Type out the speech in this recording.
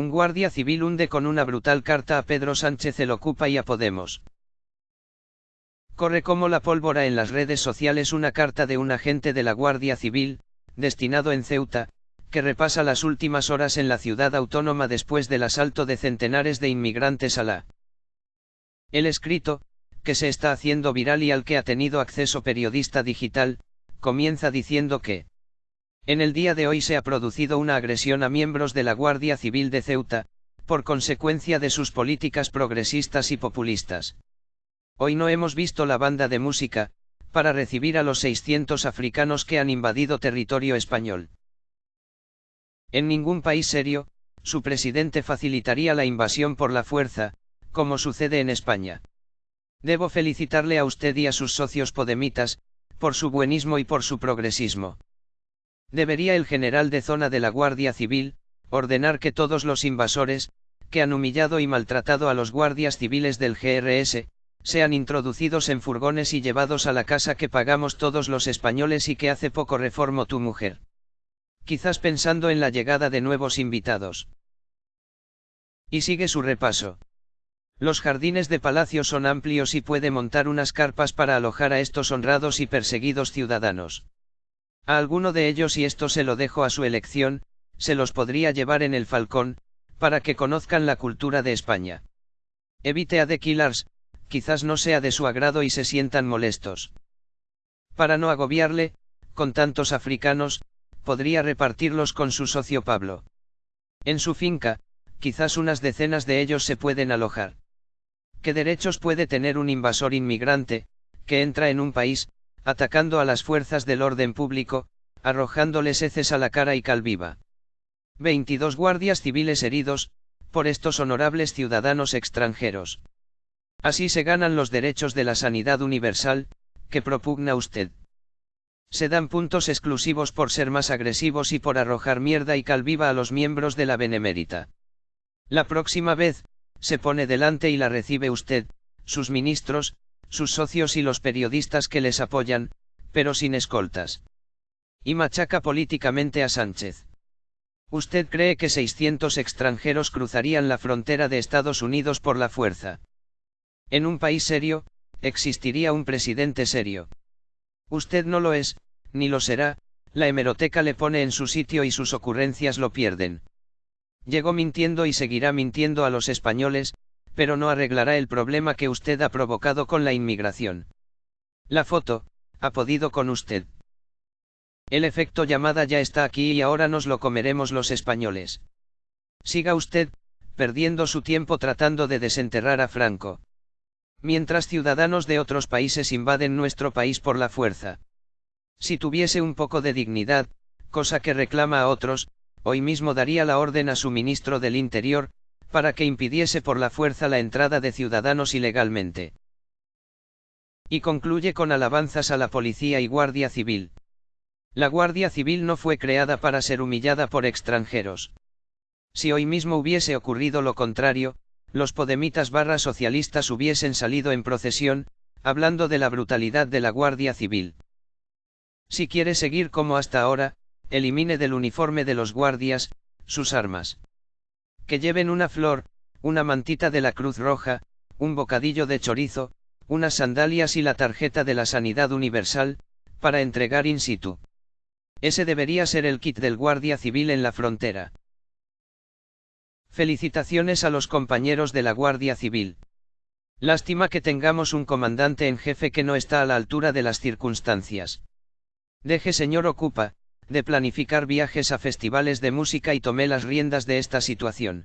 Un guardia civil hunde con una brutal carta a Pedro Sánchez el Ocupa y a Podemos. Corre como la pólvora en las redes sociales una carta de un agente de la Guardia Civil, destinado en Ceuta, que repasa las últimas horas en la ciudad autónoma después del asalto de centenares de inmigrantes a la. El escrito, que se está haciendo viral y al que ha tenido acceso periodista digital, comienza diciendo que, en el día de hoy se ha producido una agresión a miembros de la Guardia Civil de Ceuta, por consecuencia de sus políticas progresistas y populistas. Hoy no hemos visto la banda de música, para recibir a los 600 africanos que han invadido territorio español. En ningún país serio, su presidente facilitaría la invasión por la fuerza, como sucede en España. Debo felicitarle a usted y a sus socios podemitas, por su buenismo y por su progresismo. Debería el general de zona de la Guardia Civil, ordenar que todos los invasores, que han humillado y maltratado a los guardias civiles del GRS, sean introducidos en furgones y llevados a la casa que pagamos todos los españoles y que hace poco reformó tu mujer. Quizás pensando en la llegada de nuevos invitados. Y sigue su repaso. Los jardines de palacio son amplios y puede montar unas carpas para alojar a estos honrados y perseguidos ciudadanos. A alguno de ellos y esto se lo dejo a su elección, se los podría llevar en el Falcón, para que conozcan la cultura de España. Evite a The Killers, quizás no sea de su agrado y se sientan molestos. Para no agobiarle, con tantos africanos, podría repartirlos con su socio Pablo. En su finca, quizás unas decenas de ellos se pueden alojar. ¿Qué derechos puede tener un invasor inmigrante, que entra en un país, atacando a las fuerzas del orden público, arrojándoles heces a la cara y calviva. 22 guardias civiles heridos, por estos honorables ciudadanos extranjeros. Así se ganan los derechos de la sanidad universal, que propugna usted. Se dan puntos exclusivos por ser más agresivos y por arrojar mierda y calviva a los miembros de la Benemérita. La próxima vez, se pone delante y la recibe usted, sus ministros, sus socios y los periodistas que les apoyan, pero sin escoltas. Y machaca políticamente a Sánchez. ¿Usted cree que 600 extranjeros cruzarían la frontera de Estados Unidos por la fuerza? En un país serio, existiría un presidente serio. Usted no lo es, ni lo será, la hemeroteca le pone en su sitio y sus ocurrencias lo pierden. Llegó mintiendo y seguirá mintiendo a los españoles, pero no arreglará el problema que usted ha provocado con la inmigración. La foto, ha podido con usted. El efecto llamada ya está aquí y ahora nos lo comeremos los españoles. Siga usted, perdiendo su tiempo tratando de desenterrar a Franco. Mientras ciudadanos de otros países invaden nuestro país por la fuerza. Si tuviese un poco de dignidad, cosa que reclama a otros, hoy mismo daría la orden a su ministro del Interior, para que impidiese por la fuerza la entrada de ciudadanos ilegalmente. Y concluye con alabanzas a la policía y guardia civil. La guardia civil no fue creada para ser humillada por extranjeros. Si hoy mismo hubiese ocurrido lo contrario, los podemitas barra socialistas hubiesen salido en procesión, hablando de la brutalidad de la Guardia Civil. Si quiere seguir como hasta ahora, elimine del uniforme de los guardias, sus armas que lleven una flor, una mantita de la Cruz Roja, un bocadillo de chorizo, unas sandalias y la tarjeta de la Sanidad Universal, para entregar in situ. Ese debería ser el kit del Guardia Civil en la frontera. Felicitaciones a los compañeros de la Guardia Civil. Lástima que tengamos un comandante en jefe que no está a la altura de las circunstancias. Deje señor Ocupa, de planificar viajes a festivales de música y tomé las riendas de esta situación.